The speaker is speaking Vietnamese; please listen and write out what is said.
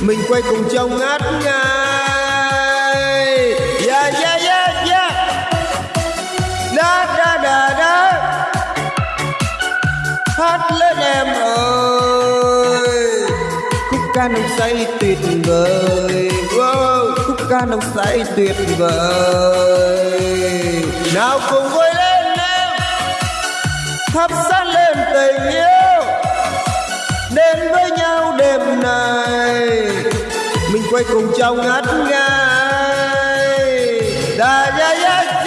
mình quay cùng trong ngát ngay yeah yeah yeah yeah. Da da da da. Hát lên em ơi. Khúc ca nồng say tuyệt vời. Wow, khúc ca nồng say tuyệt vời. Nào cùng vui lên em. Thắp sáng lên tình yêu. Đến với quay cùng trong ngắt ngây đà da da